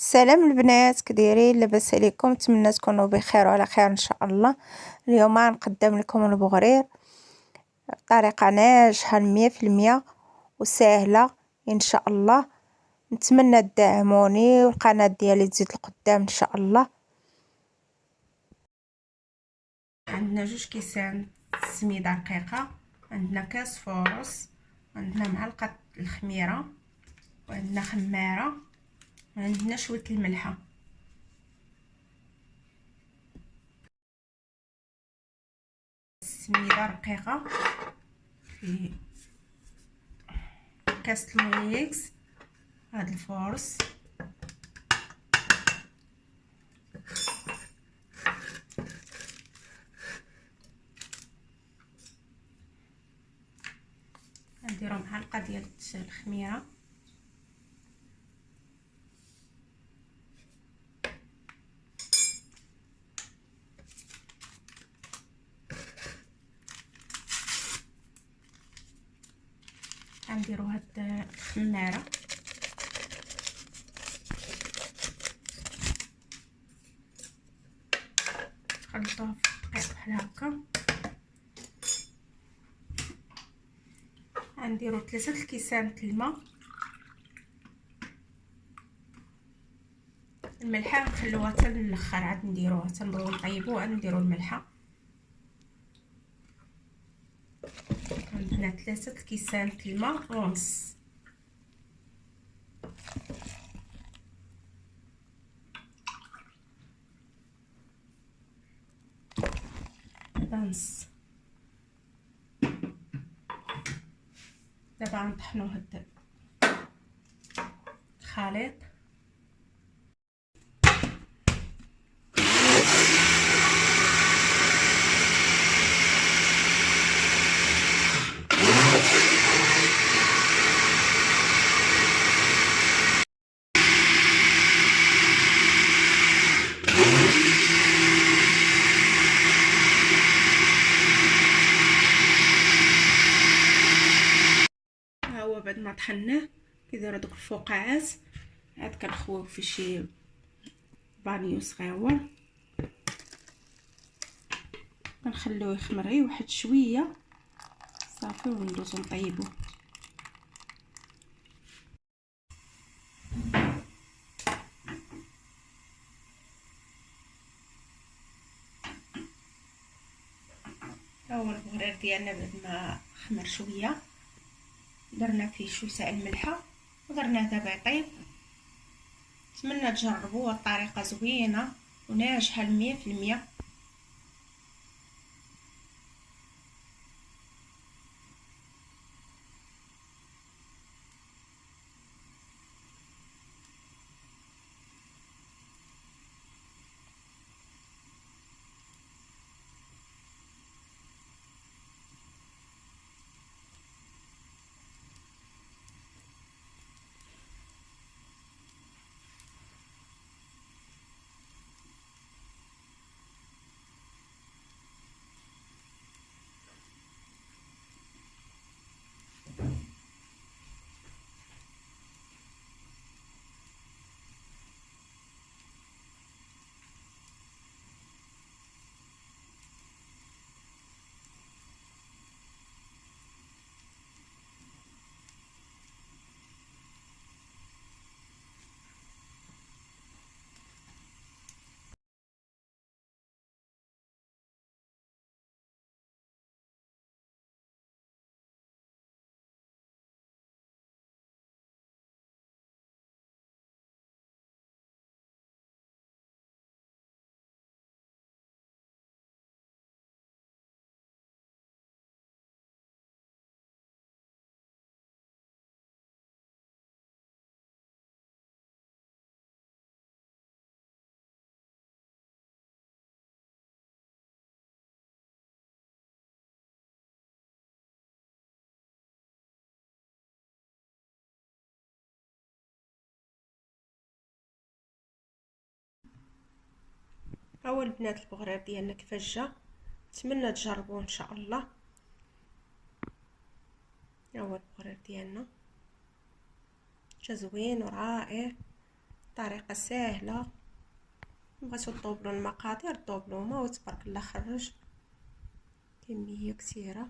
السلام البنات كدايرين لاباس عليكم نتمنى تكونوا بخير وعلى خير إن شاء الله. اليوم غنقدم لكم البغرير. بطريقه ناجحة مية في المية وسهلة إن شاء الله. نتمنى تدعموني والقناة ديالي تزيد القدام إن شاء الله. عندنا جوج كيسان سميدة رقيقة. عندنا كاس فورس عندنا معلقة الخميرة. وعندنا خمارة. عندنا شوية الملحة. سميده رقيقة. في كاس المويكس هاد الفورس. نديرو معلقه ديال الخميرة. غنديرو هاد الخماره نخلطوها في دقيق بحال هكا. غنديرو ثلاثة الكيسان الماء الملحة نخلوها حتى عاد نديروها تنبغيو نطيبوها نديرو الملحة. عندنا ثلاثة كيسان الماء ونص نص دابا غنطحنو هاد الخليط بعد ما طحناه كيديروا دوك الفقاعات عاد كنخويو في شي بانيو صغيور. كنخليوه يخمر غير واحد شوية. صافي وندوزو نطيبو. ها هو البغرير ديالنا بعد ما خمر شوية. درنا فيه شوية سائل الملحه ودرناه دابا يطيب نتمنى تجربوه الطريقة زوينة وناجحة المية في المية. هو البنات البغرير ديالنا كيفاش جا نتمنى تجربوه إن شاء الله. هو البغرير ديالنا جا زوين ورائع. طريقة سهلة. بغيتو طوبلو المقادير طوبلوهما وتبارك الله خرج. كمية كثيرة.